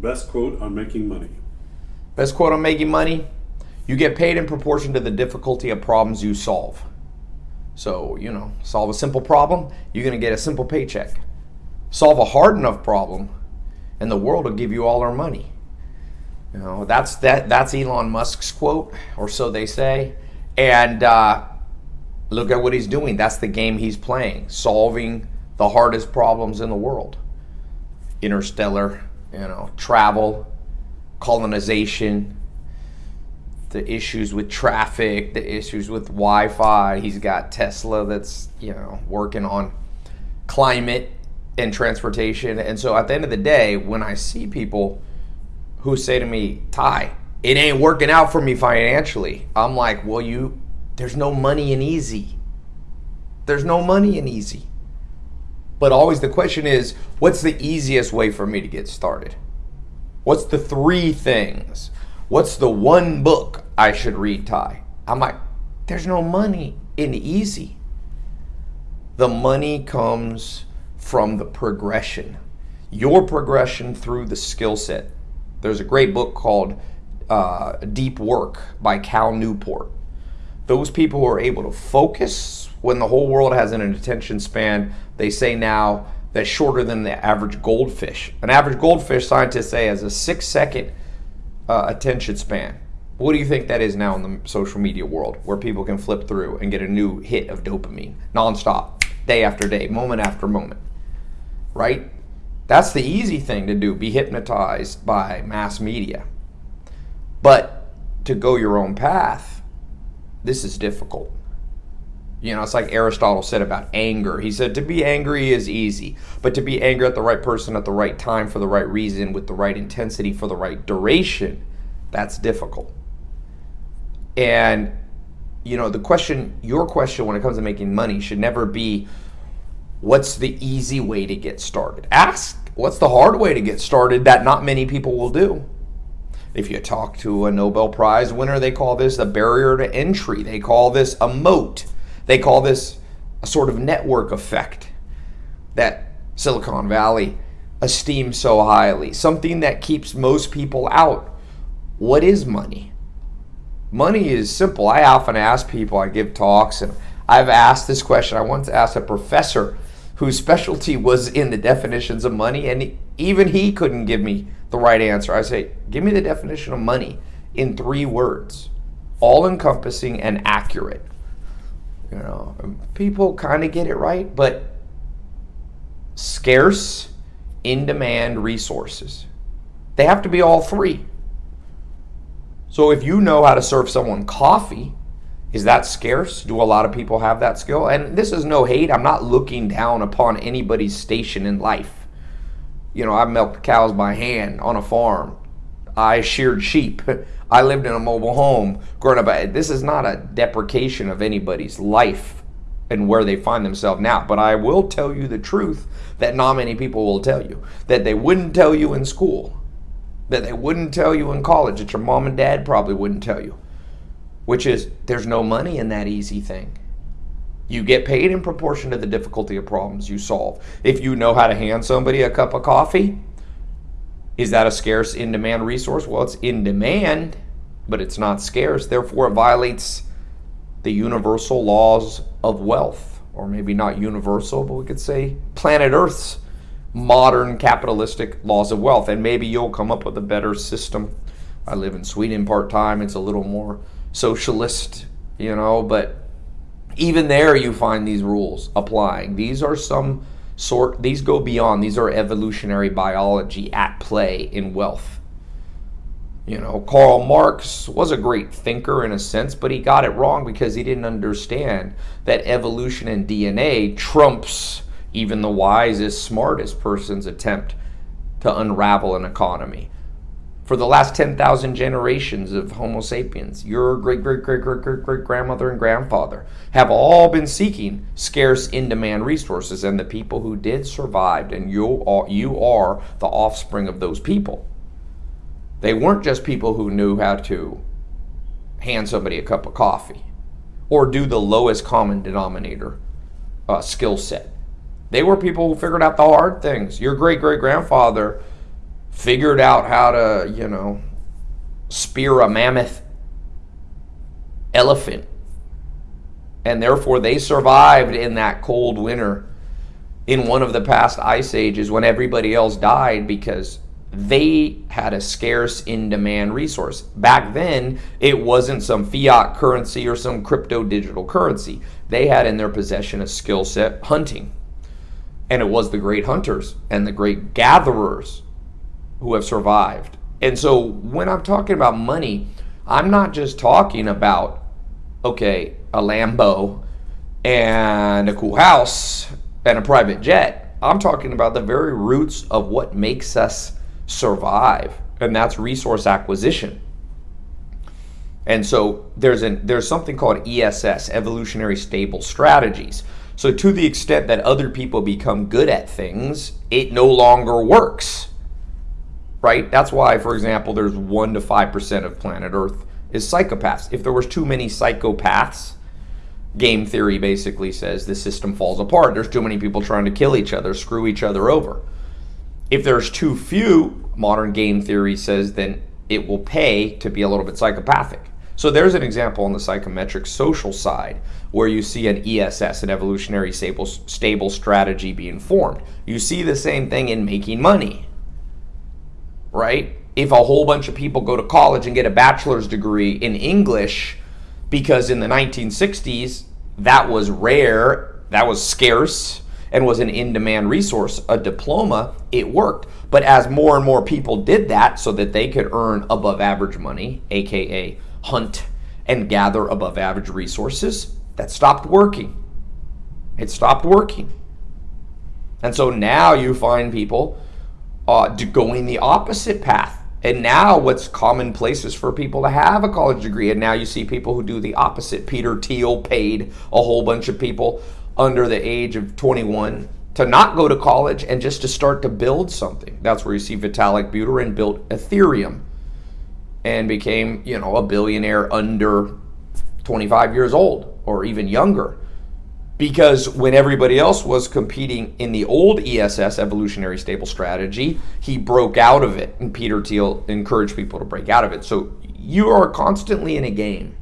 Best quote on making money. Best quote on making money you get paid in proportion to the difficulty of problems you solve. So, you know, solve a simple problem, you're going to get a simple paycheck. Solve a hard enough problem, and the world will give you all our money. You know, that's that. That's Elon Musk's quote, or so they say. And uh, look at what he's doing. That's the game he's playing, solving the hardest problems in the world. Interstellar, you know, travel, colonization, the issues with traffic, the issues with Wi-Fi. He's got Tesla that's you know working on climate and transportation. And so at the end of the day, when I see people who say to me, Tai, it ain't working out for me financially, I'm like, well, you, there's no money in easy. There's no money in easy. But always the question is, what's the easiest way for me to get started? What's the three things? What's the one book I should read, Tai? I'm like, there's no money in easy. The money comes from the progression, your progression through the skill set. There's a great book called uh, Deep Work by Cal Newport. Those people who are able to focus when the whole world has an attention span, they say now that's shorter than the average goldfish. An average goldfish, scientists say, has a six second uh, attention span. What do you think that is now in the social media world where people can flip through and get a new hit of dopamine nonstop, day after day, moment after moment? right? That's the easy thing to do, be hypnotized by mass media. But to go your own path, this is difficult. You know, it's like Aristotle said about anger. He said to be angry is easy, but to be angry at the right person at the right time for the right reason with the right intensity for the right duration, that's difficult. And, you know, the question, your question when it comes to making money should never be, what's the easy way to get started? Ask what's the hard way to get started that not many people will do. If you talk to a Nobel Prize winner, they call this a barrier to entry. They call this a moat. They call this a sort of network effect that Silicon Valley esteems so highly. Something that keeps most people out. What is money? Money is simple. I often ask people, I give talks, and I've asked this question. I once asked a professor whose specialty was in the definitions of money, and even he couldn't give me the right answer. I say, give me the definition of money in three words, all encompassing and accurate. You know, people kind of get it right, but scarce, in demand resources. They have to be all three. So if you know how to serve someone coffee, is that scarce? Do a lot of people have that skill? And this is no hate. I'm not looking down upon anybody's station in life. You know, I milked cows by hand on a farm. I sheared sheep. I lived in a mobile home growing up. This is not a deprecation of anybody's life and where they find themselves now. But I will tell you the truth that not many people will tell you, that they wouldn't tell you in school, that they wouldn't tell you in college, that your mom and dad probably wouldn't tell you which is there's no money in that easy thing. You get paid in proportion to the difficulty of problems you solve. If you know how to hand somebody a cup of coffee, is that a scarce in demand resource? Well, it's in demand, but it's not scarce. Therefore, it violates the universal laws of wealth, or maybe not universal, but we could say planet Earth's modern capitalistic laws of wealth. And maybe you'll come up with a better system. I live in Sweden part time, it's a little more socialist, you know, but even there you find these rules applying. These are some sort, these go beyond, these are evolutionary biology at play in wealth. You know, Karl Marx was a great thinker in a sense, but he got it wrong because he didn't understand that evolution and DNA trumps even the wisest, smartest person's attempt to unravel an economy for the last 10,000 generations of Homo sapiens, your great, great, great, great, great, great grandmother and grandfather have all been seeking scarce in demand resources. And the people who did survived, and you are, you are the offspring of those people. They weren't just people who knew how to hand somebody a cup of coffee or do the lowest common denominator uh, skill set. They were people who figured out the hard things. Your great great grandfather figured out how to, you know, spear a mammoth elephant. And therefore, they survived in that cold winter in one of the past ice ages when everybody else died because they had a scarce in demand resource. Back then, it wasn't some fiat currency or some crypto digital currency. They had in their possession a skill set hunting. And it was the great hunters and the great gatherers who have survived. And so when I'm talking about money, I'm not just talking about, okay, a Lambo and a cool house and a private jet. I'm talking about the very roots of what makes us survive, and that's resource acquisition. And so there's an there's something called ESS, evolutionary stable strategies. So to the extent that other people become good at things, it no longer works. Right? That's why, for example, there's one to five percent of planet Earth is psychopaths. If there was too many psychopaths, game theory basically says the system falls apart. There's too many people trying to kill each other, screw each other over. If there's too few, modern game theory says then it will pay to be a little bit psychopathic. So there's an example on the psychometric social side where you see an ESS, an evolutionary stable, stable strategy being formed. You see the same thing in making money, right? If a whole bunch of people go to college and get a bachelor's degree in English, because in the 1960s, that was rare, that was scarce, and was an in demand resource, a diploma, it worked. But as more and more people did that so that they could earn above average money, aka hunt and gather above average resources, that stopped working. It stopped working. And so now you find people uh, going the opposite path. And now what's commonplace is for people to have a college degree. And now you see people who do the opposite. Peter Thiel paid a whole bunch of people under the age of 21 to not go to college and just to start to build something. That's where you see Vitalik Buterin built Ethereum and became, you know, a billionaire under 25 years old or even younger. Because when everybody else was competing in the old ESS, evolutionary stable strategy, he broke out of it. And Peter Thiel encouraged people to break out of it. So you are constantly in a game.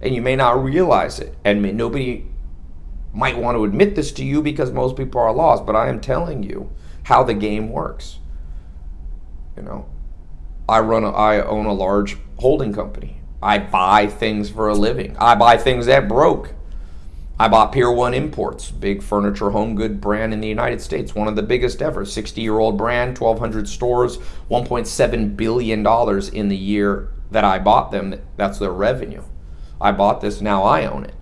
And you may not realize it. And nobody might want to admit this to you because most people are lost, but I am telling you how the game works. You know, I run a, I own a large holding company. I buy things for a living. I buy things that broke. I bought Pier 1 Imports, big furniture home good brand in the United States, one of the biggest ever, 60-year-old brand, 1200 stores, 1.7 billion dollars in the year that I bought them. That's their revenue. I bought this, now I own it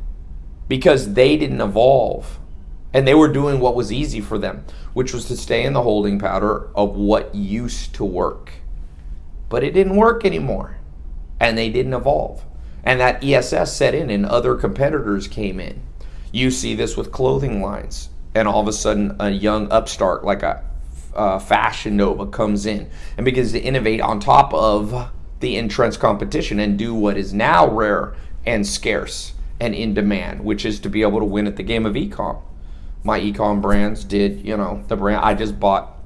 because they didn't evolve and they were doing what was easy for them, which was to stay in the holding pattern of what used to work. But it didn't work anymore and they didn't evolve. And that ESS set in and other competitors came in. You see this with clothing lines and all of a sudden a young upstart like a Fashion Nova comes in and begins to innovate on top of the entrenched competition and do what is now rare and scarce and in demand, which is to be able to win at the game of ecom. My ecom brands did, you know, the brand I just bought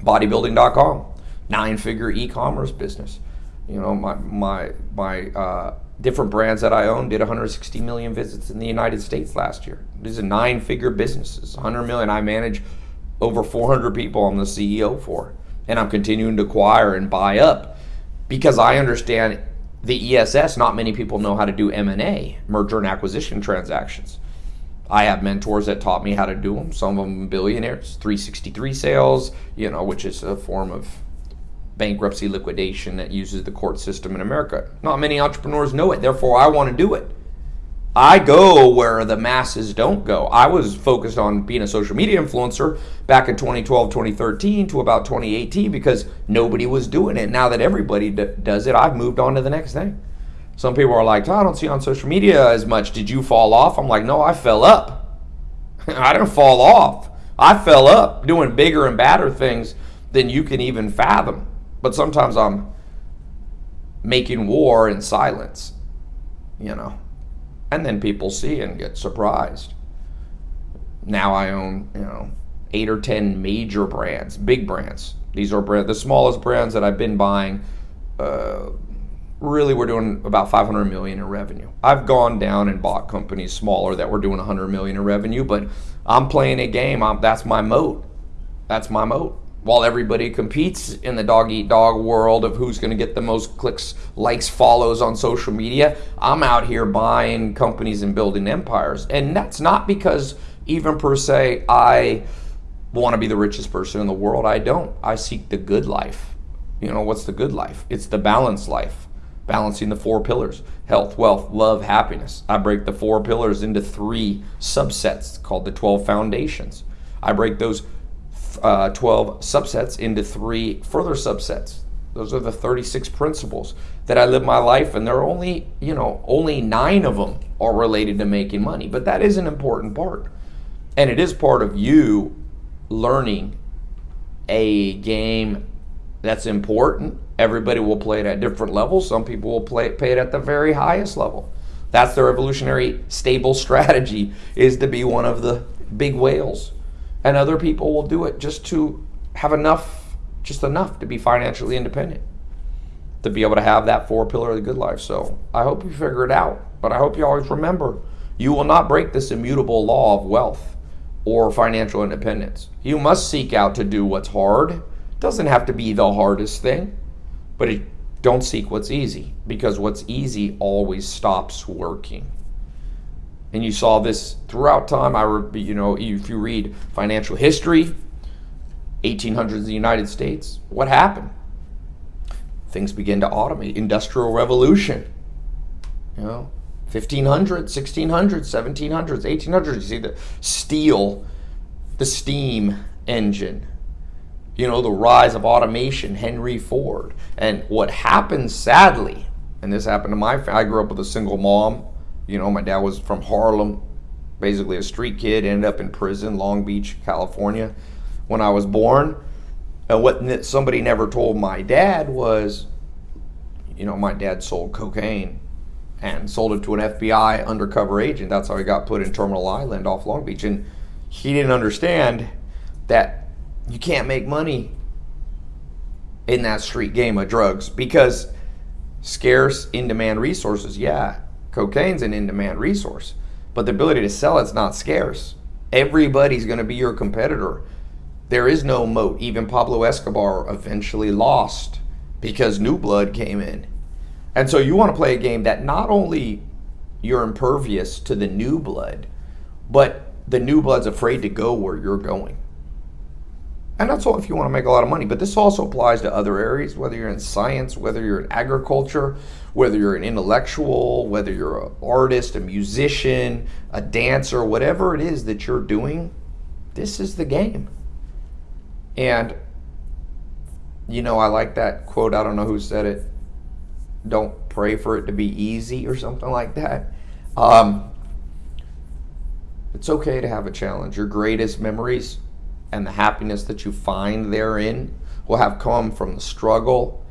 bodybuilding.com, nine figure e-commerce business. You know, my my my uh, different brands that I own did 160 million visits in the United States last year. These are nine figure businesses, 100 million. I manage over 400 people I'm the CEO for, and I'm continuing to acquire and buy up because I understand the ESS, not many people know how to do M&A, merger and acquisition transactions. I have mentors that taught me how to do them. Some of them billionaires, 363 sales, you know, which is a form of bankruptcy liquidation that uses the court system in America. Not many entrepreneurs know it. Therefore, I want to do it. I go where the masses don't go. I was focused on being a social media influencer back in 2012, 2013 to about 2018 because nobody was doing it. Now that everybody does it, I've moved on to the next thing. Some people are like, I don't see you on social media as much. Did you fall off? I'm like, no, I fell up. I didn't fall off. I fell up doing bigger and badder things than you can even fathom. But sometimes I'm making war in silence, you know. And then people see and get surprised. Now I own, you know, eight or 10 major brands, big brands, These are brand, the smallest brands that I've been buying. Uh, really, we're doing about 500 million in revenue. I've gone down and bought companies smaller that were doing 100 million in revenue, but I'm playing a game. I'm, that's my moat. That's my moat while everybody competes in the dog eat dog world of who's going to get the most clicks, likes, follows on social media, I'm out here buying companies and building empires. And that's not because, even per se, I want to be the richest person in the world. I don't. I seek the good life. You know, what's the good life? It's the balanced life, balancing the four pillars health, wealth, love, happiness. I break the four pillars into three subsets called the 12 foundations. I break those uh, 12 subsets into three further subsets. Those are the 36 principles that I live my life, and there are only, you know, only nine of them are related to making money. But that is an important part. And it is part of you learning a game that's important. Everybody will play it at different levels. Some people will play pay it at the very highest level. That's their evolutionary stable strategy is to be one of the big whales and other people will do it just to have enough, just enough to be financially independent, to be able to have that four pillar of the good life. So I hope you figure it out, but I hope you always remember you will not break this immutable law of wealth or financial independence. You must seek out to do what's hard. Doesn't have to be the hardest thing, but it, don't seek what's easy because what's easy always stops working and you saw this throughout time. I, you know, if you read financial history, 1800s in the United States, what happened? Things begin to automate. Industrial Revolution, you know, 1500s, 1600s, 1700s, 1800s. You see the steel, the steam engine, you know, the rise of automation, Henry Ford. And what happened sadly, and this happened to my I grew up with a single mom, you know, my dad was from Harlem, basically a street kid, ended up in prison, Long Beach, California, when I was born. And what somebody never told my dad was, you know, my dad sold cocaine and sold it to an FBI undercover agent. That's how he got put in Terminal Island off Long Beach. And he didn't understand that you can't make money in that street game of drugs because scarce in demand resources, yeah, Cocaine's an in demand resource, but the ability to sell it's not scarce. Everybody's going to be your competitor. There is no moat. Even Pablo Escobar eventually lost because new blood came in. And so you want to play a game that not only you're impervious to the new blood, but the new blood's afraid to go where you're going. And that's all if you want to make a lot of money. But this also applies to other areas, whether you're in science, whether you're in agriculture, whether you're an intellectual, whether you're an artist, a musician, a dancer, whatever it is that you're doing, this is the game. And, you know, I like that quote. I don't know who said it. Don't pray for it to be easy or something like that. Um, it's okay to have a challenge. Your greatest memories and the happiness that you find therein will have come from the struggle.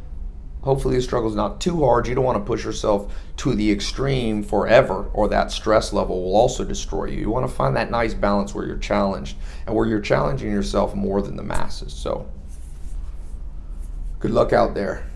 Hopefully, the struggle is not too hard. You don't want to push yourself to the extreme forever, or that stress level will also destroy you. You want to find that nice balance where you're challenged and where you're challenging yourself more than the masses. So, good luck out there.